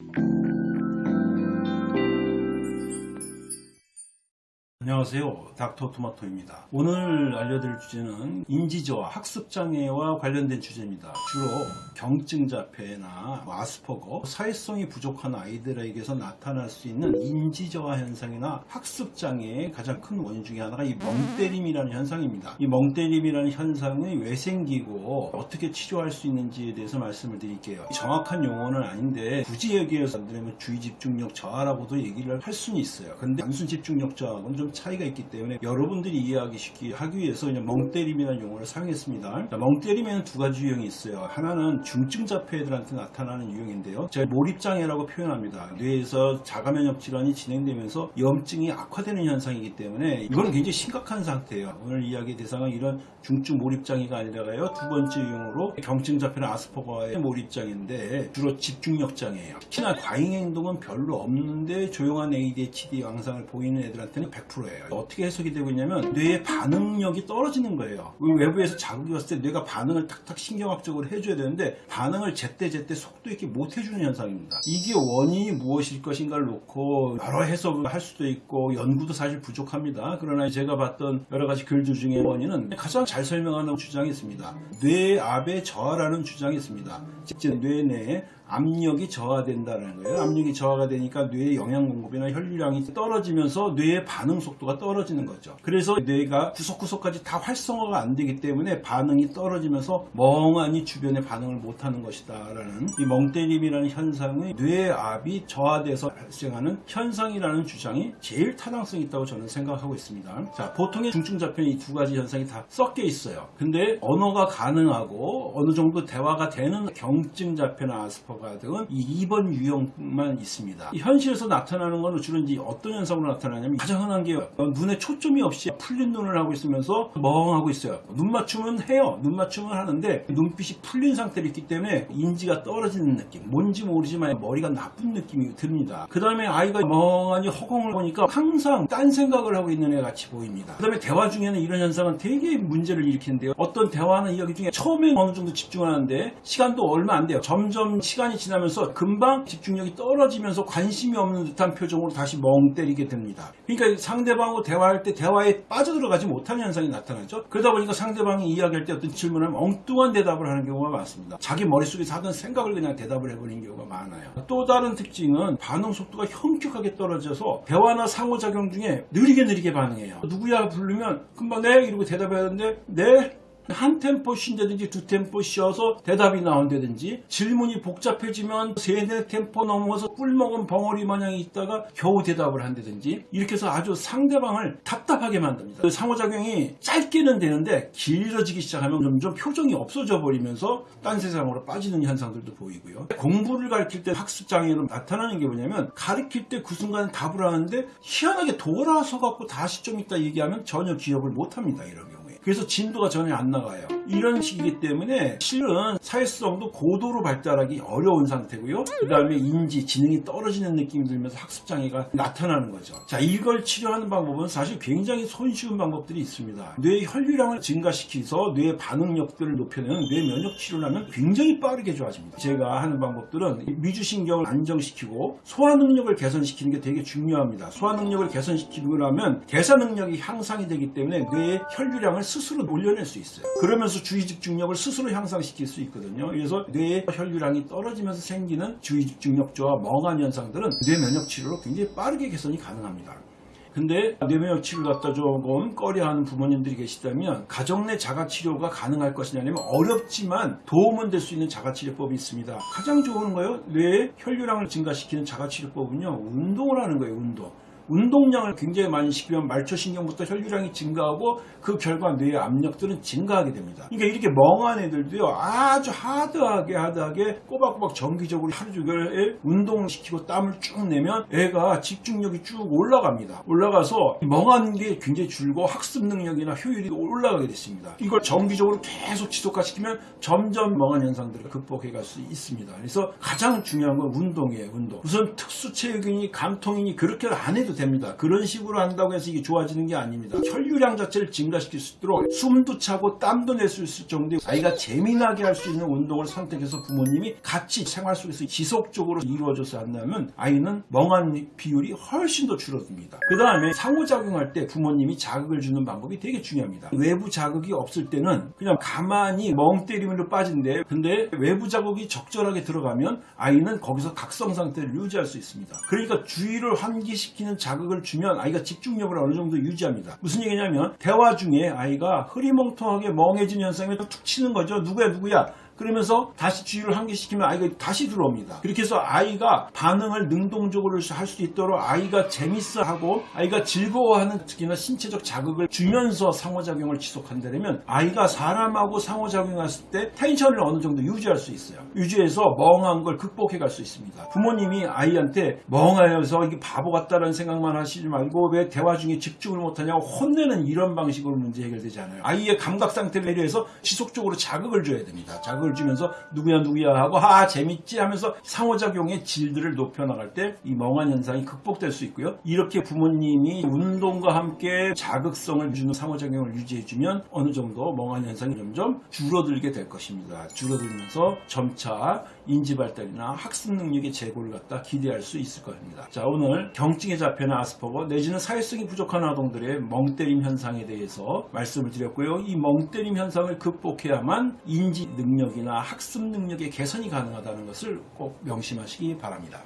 you 안녕하세요. 닥터 토마토입니다. 오늘 알려드릴 주제는 인지저하, 학습장애와 관련된 주제입니다. 주로 경증자폐나 뭐 아스퍼거, 사회성이 부족한 아이들에게서 나타날 수 있는 인지저하 현상이나 학습장애의 가장 큰 원인 중에 하나가 이 멍때림이라는 현상입니다. 이 멍때림이라는 현상이 왜 생기고 어떻게 치료할 수 있는지에 대해서 말씀을 드릴게요. 정확한 용어는 아닌데 굳이 여기에서 안드리면 주의 집중력 저하라고도 얘기를 할 수는 있어요. 근데 단순 집중력 저하고는 좀 차이가 있기 때문에 여러분들이 이해하기 쉽게 하기 위해서 그냥 멍때림이라는 용어를 사용했습니다. 자, 멍때림에는 두 가지 유형이 있어요. 하나는 중증 자폐애들한테 나타나는 유형인데요. 제가 몰입장애라고 표현합니다. 뇌에서 자가면역 질환이 진행되면서 염증이 악화되는 현상이기 때문에 이거는 굉장히 심각한 상태예요. 오늘 이야기 대상은 이런 중증 몰입장애가 아니라가요. 두 번째 유형으로 경증 자폐나 아스퍼거의 몰입장애인데 주로 집중력 장애예요. 특히나 과잉 행동은 별로 없는데 조용한 ADHD 양상을 보이는 애들한테는 100% 예요. 어떻게 해석이 되고 있냐면 뇌의 반응력이 떨어지는 거예요. 외부에서 자극이 왔을 때 뇌가 반응을 탁탁 신경학적으로 해줘야 되는데 반응을 제때제때 속도 있게 못 해주는 현상입니다. 이게 원인이 무엇일 것인가를 놓고 여러 해석을 할 수도 있고 연구도 사실 부족합니다. 그러나 제가 봤던 여러 가지 글들 중에 원인은 가장 잘 설명하는 주장이 있습니다. 뇌압의 저하라는 주장이 있습니다. 즉뇌 내에 압력이 저하된다는 거예요. 압력이 저하가 되니까 뇌의 영양 공급이나 혈류량이 떨어지면서 뇌의 반응 속도가 떨어지는 거죠. 그래서 뇌가 구석구석까지 다 활성화가 안 되기 때문에 반응이 떨어지면서 멍하니 주변에 반응을 못하는 것이다 라는 이 멍때림이라는 현상의 뇌압이 저하돼서 발생하는 현상이라는 주장이 제일 타당성이 있다고 저는 생각하고 있습니다. 자, 보통의 중증 자폐는 이 두 가지 현상이 다 섞여 있어요. 근데 언어가 가능하고 어느 정도 대화가 되는 경증 자폐나 아스퍼 가 등은 이 2번 유형만 있습니다. 이 현실에서 나타나는 것은 주로 이제 어떤 현상으로 나타나냐면 가장 흔한 게 눈에 초점이 없이 풀린 눈을 하고 있으면서 멍하고 있어요. 눈 맞춤은 해요. 눈 맞춤은 하는데 눈빛이 풀린 상태로 있기 때문에 인지가 떨어지는 느낌. 뭔지 모르지만 머리가 나쁜 느낌이 듭니다. 그 다음에 아이가 멍하니 허공을 보니까 항상 딴 생각을 하고 있는 애 같이 보입니다. 그 다음에 대화 중에는 이런 현상은 되게 문제를 일으키는데요. 어떤 대화는 이야기 중에 처음에 어느 정도 집중하는데 시간도 얼마 안 돼요. 점점 시간 이 지나면서 금방 집중력이 떨어지면서 관심이 없는 듯한 표정으로 다시 멍 때리게 됩니다. 그러니까 상대방하고 대화할 때 대화에 빠져들어가지 못하는 현상이 나타나죠. 그러다 보니까 상대방이 이야기할 때 어떤 질문을 엉뚱한 대답을 하는 경우가 많습니다. 자기 머릿속에서 하던 생각을 그냥 대답을 해버리는 경우가 많아요. 또 다른 특징은 반응 속도가 현격하게 떨어져서 대화나 상호작용 중에 느리게 느리게 반응해요. 누구야 부르면 금방 네 이러고 대답해야 하는데 네 한 템포 쉰다든지 두 템포 쉬어서 대답이 나온다든지 질문이 복잡해지면 세네 템포 넘어서 꿀먹은 벙어리 마냥 있다가 겨우 대답을 한다든지 이렇게 해서 아주 상대방을 답답하게 만듭니다. 그 상호작용이 짧게는 되는데 길어지기 시작하면 점점 표정이 없어져 버리면서 딴 세상으로 빠지는 현상들도 보이고요. 공부를 가르칠 때 학습장애로 나타나는 게 뭐냐면 가르칠 때 그 순간 답을 하는데 희한하게 돌아서 갖고 다시 좀 이따 얘기하면 전혀 기억을 못합니다. 경우에. 그래서 진도가 전혀 안 나가요. 이런 식이기 때문에 실은 사회성도 고도로 발달하기 어려운 상태고요. 그 다음에 인지, 지능이 떨어지는 느낌이 들면서 학습장애가 나타나는 거죠. 자, 이걸 치료하는 방법은 사실 굉장히 손쉬운 방법들이 있습니다. 뇌의 혈류량을 증가시켜서 뇌의 반응력들을 높여내는 뇌 면역 치료를 하면 굉장히 빠르게 좋아집니다. 제가 하는 방법들은 미주신경을 안정시키고 소화 능력을 개선시키는 게 되게 중요합니다. 소화 능력을 개선시키고 나면 대사 능력이 향상이 되기 때문에 뇌의 혈류량을 스스로 올려낼 수 있어요. 그러면서 주의 집중력을 스스로 향상시킬 수 있거든요. 그래서 뇌의 혈류량이 떨어지면서 생기는 주의 집중력 저하 멍한 현상들은 뇌 면역 치료로 굉장히 빠르게 개선이 가능합니다. 근데 뇌면역 치료를 갖다 조금 꺼려하는 부모님들이 계시다면 가정 내 자가치료가 가능할 것이냐 면 어렵지만 도움은 될 수 있는 자가치료법이 있습니다. 가장 좋은 거요 뇌의 혈류량을 증가시키는 자가치료법은요 운동을 하는 거예요 운동. 운동량을 굉장히 많이 시키면 말초신경부터 혈류량이 증가하고 그 결과 뇌의 압력들은 증가하게 됩니다. 그러니까 이렇게 멍한 애들도요 아주 하드하게 하드하게 꼬박꼬박 정기적으로 하루 종일 운동시키고 땀을 쭉 내면 애가 집중력이 쭉 올라갑니다. 올라가서 멍한 게 굉장히 줄고 학습 능력이나 효율이 올라가게 됐습니다. 이걸 정기적으로 계속 지속화시키면 점점 멍한 현상들을 극복해 갈 수 있습니다. 그래서 가장 중요한 건 운동이에요. 운동. 우선 특수체육이니 감통이니 그렇게 안 해도 됩니다. 그런 식으로 한다고 해서 이게 좋아지는 게 아닙니다. 혈류량 자체를 증가시킬 수 있도록 숨도 차고 땀도 낼 수 있을 정도의 아이가 재미나게 할 수 있는 운동을 선택해서 부모님이 같이 생활 속에서 지속적으로 이루어져서 한다면 아이는 멍한 비율이 훨씬 더 줄어듭니다. 그 다음에 상호작용할 때 부모님이 자극을 주는 방법이 되게 중요합니다. 외부 자극이 없을 때는 그냥 가만히 멍 때리면서 빠진대. 근데 외부 자극이 적절하게 들어가면 아이는 거기서 각성 상태를 유지할 수 있습니다. 그러니까 주의를 환기시키는 자극을 주면 아이가 집중력을 어느 정도 유지합니다. 무슨 얘기냐면 대화 중에 아이가 흐리멍텅하게 멍해진 현상이 툭 치는 거죠. 누구야 누구야. 그러면서 다시 주의를 환기시키면 아이가 다시 들어옵니다. 그렇게 해서 아이가 반응을 능동적으로 할 수 있도록 아이가 재밌어하고 아이가 즐거워하는 특히나 신체적 자극을 주면서 상호작용을 지속한다면 아이가 사람하고 상호작용했을 때 텐션을 어느 정도 유지할 수 있어요. 유지해서 멍한 걸 극복해 갈 수 있습니다. 부모님이 아이한테 멍하여서 이게 바보 같다는 생각만 하시지 말고 왜 대화 중에 집중을 못하냐고 혼내는 이런 방식으로 문제 해결되지 않아요. 아이의 감각 상태를 배려해서 지속적으로 자극을 줘야 됩니다. 자극 을 주면서 누구야 누구야 하고 아 재밌지 하면서 상호작용의 질들을 높여나갈 때 이 멍한 현상이 극복될 수 있고요. 이렇게 부모님이 운동과 함께 자극성을 주는 상호작용을 유지해주면 어느 정도 멍한 현상이 점점 줄어들게 될 것입니다. 줄어들면서 점차 인지발달이나 학습 능력의 제고를 갖다 기대할 수 있을 겁니다. 자 오늘 경증에 잡혀는 아스퍼거 내지는 사회성이 부족한 아동들의 멍때림 현상에 대해서 말씀을 드렸고요. 이 멍때림 현상을 극복해야만 인지 능력이나 학습 능력의 개선이 가능하다는 것을 꼭 명심하시기 바랍니다.